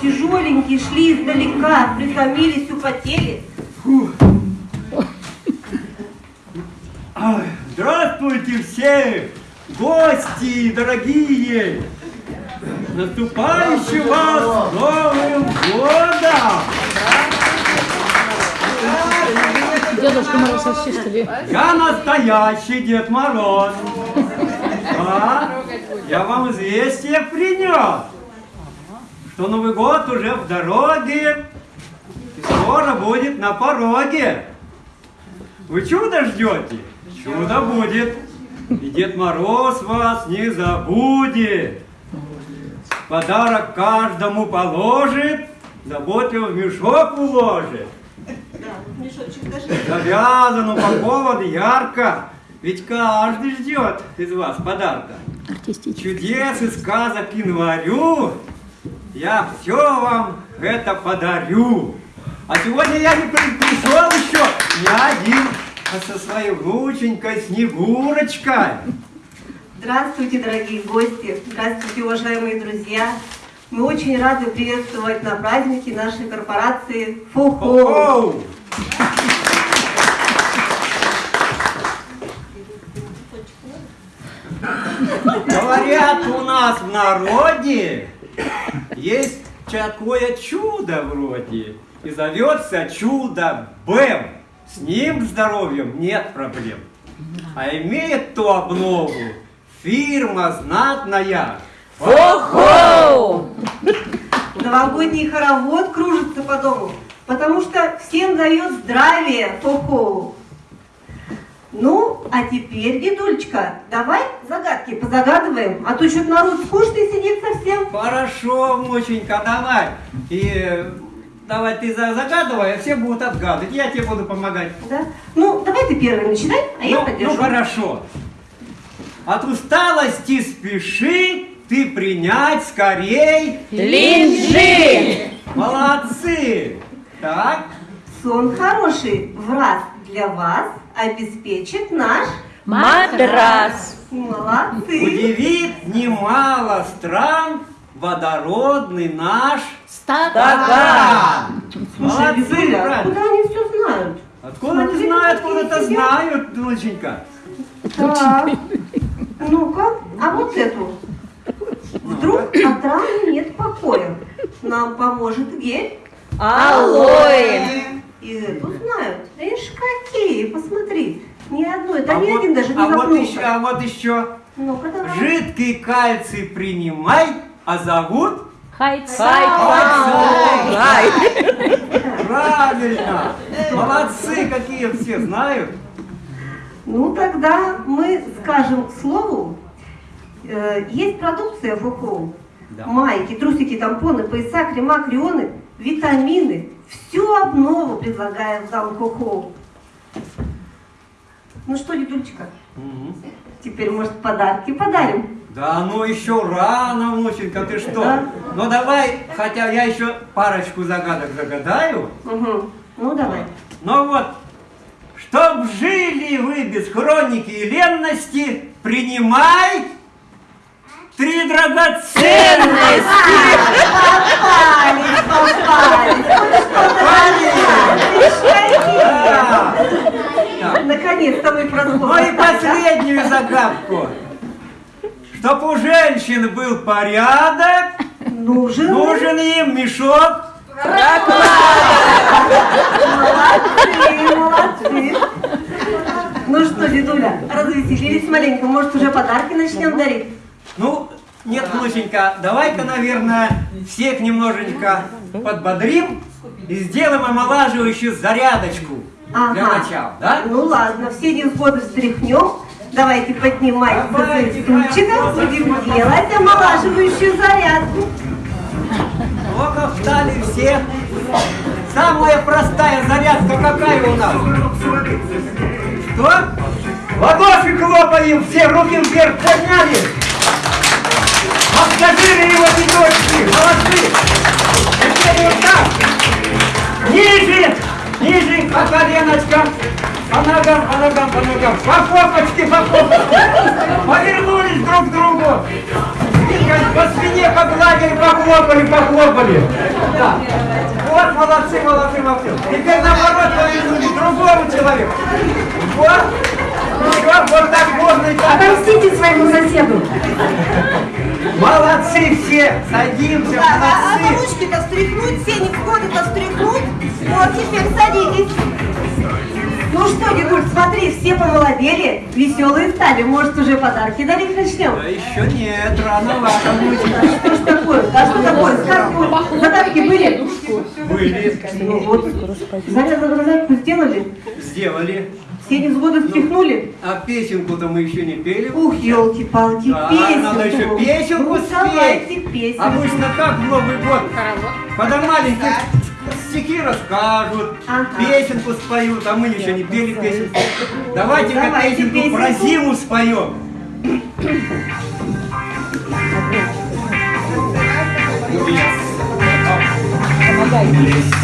тяжеленькие, шли издалека, притомились, употели. Здравствуйте все, гости дорогие! Наступающим вас Новым Годом! Дедушка Мороз вообще что ли? Я настоящий Дед Мороз. А? Я вам известие принес, что Новый год уже в дороге и скоро будет на пороге. Вы чудо ждете? Чудо будет. И Дед Мороз вас не забудет. Подарок каждому положит, заботливо в мешок уложит. Да, мешочек даже. Завязан, упакован ярко. Ведь каждый ждет из вас подарка. Артистический. Чудес и сказок январю я все вам это подарю. А сегодня я не при- пришел еще не один, а со своей внученькой Снегурочкой. Здравствуйте, дорогие гости! Здравствуйте, уважаемые друзья! Мы очень рады приветствовать на празднике нашей корпорации ФОХО. Оу! Говорят у нас в народе есть такое чудо вроде. И зовется чудо Бэм. С ним здоровьем нет проблем. А имеет ту обнову фирма знатная. Ого! Новогодний хоровод кружится по дому, потому что всем дает здравие ФОХО. Ну, а теперь, дедулечка, давай загадки позагадываем, а то что-то народ скучный сидит совсем. Хорошо, внученька, давай. И давай ты за- загадывай, а все будут отгадывать. Я тебе буду помогать. Да? Ну, давай ты первый начинай, а я ну, поддержу. ну, хорошо. От усталости спеши ты принять скорей. Линжи! Молодцы. Так, Сон хороший в раз для вас обеспечит наш. Матрас! Молодцы. удивит немало стран водородный наш Стакан! Слушай, Молодцы, Викуля, правильно. откуда они все знают? Откуда они Смотри, знают, какие откуда-то сидят. знают, внученька. Так. Ну-ка, а вот эту. Вдруг от раны нет покоя. Нам поможет гель. Алоэ! И эту знают. Ишь, какие, посмотри. Ни одной, да ни вот, один даже не а вот еще, а вот еще. Давай. Жидкий кальций принимай, а зовут Хай-хай! правильно. Молодцы, какие все знают. Ну, тогда мы скажем к слову. Э, Есть продукция ФОХО. Да. Майки, трусики, тампоны, пояса, крема, крионы, витамины. Всю обнову предлагаем зал ФОХО. Ну что, дедульчика, Мгм. теперь, может, подарки подарим? Да ну еще рано, внученька, ты что? Да. Ну давай, хотя я еще парочку загадок загадаю. Угу. Ну, давай. Ну вот, чтоб жили вы без хроники и ленности, принимай три драгоценности. Попались, попались. Так. Наконец-то мы Ну и последнюю загадку. Чтоб у женщин был порядок, Нужен. нужен им мешок. Молодцы, молодцы. Ну что, дедуля, развеселились маленько, может уже подарки начнем дарить? Ну, нет, внученька, давай-ка, наверное, всех немножечко подбодрим и сделаем омолаживающую зарядочку для Ага. начала, да? Ну ладно, все невзгоды встряхнем. Давайте поднимайтесь со Давайте, своих стульчиков, давайте. будем делать омолаживающую зарядку. Ну-ка, встали все. Самая простая зарядка какая у нас? Что? Ладоши хлопаем, все руки вверх подняли. Массажируем его пяточки, молодцы. Теперь вот так. Ниже, ниже, по коленочкам. По ногам, по ногам, по ногам. По попочке, по попочке. Повернулись друг к другу. По спине погладили, похлопали, похлопали. Да. Вот, молодцы, молодцы, молодцы. Теперь наоборот повернули другому человеку. Вот. Все, вот так можно и так. Отомстите своему соседу. Молодцы все, садимся, Да, а, а молодцы. ручки-то встряхнуть, все невзгоды-то встряхнуть. Вот, теперь садитесь. Ну что, дедуль, смотри, все помолодели, веселые стали. Может, уже подарки дарить начнем? Да еще нет, рановато внученька. Что ж такое? А что такое? Сказку, задатки были? Были, Ну вот, зарядку зарядку сделали, сделали. Все невзгоды встряхнули. А песенку-то мы еще не пели. Ух, елки-палки, Да, песенку. надо еще песенку Ну, давайте спеть. песенку. Обычно как в Новый год? Когда маленькие стихи расскажут, Ага. песенку споют, а мы еще не пели песенку. Давайте-ка Давайте песенку про песенку. зиму споем. Молодцы,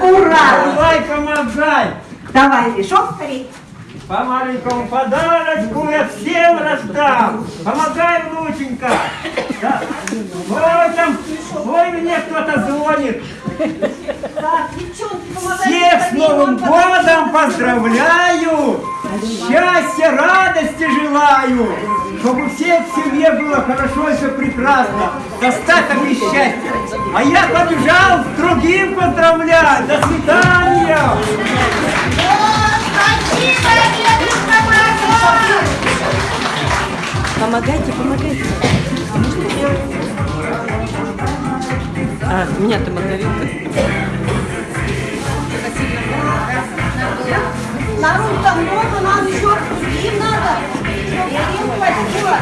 Ура! Давай, помогай. Давай мешок скорей. По маленькому подарочку я всем раздам. Помогай, внученька. Да. Ой, там, ой, мне кто-то звонит. Так, девчонки. Всех с Новым годом поздравляю! Счастья, радости желаю! Чтобы у всех в семье было хорошо и все прекрасно, достаток и счастье. А я побежал другим поздравлять. До свидания! Помогайте, помогайте. А, меня-то Маргарита. Народу там много, нам еще им надо, чтобы им хватило.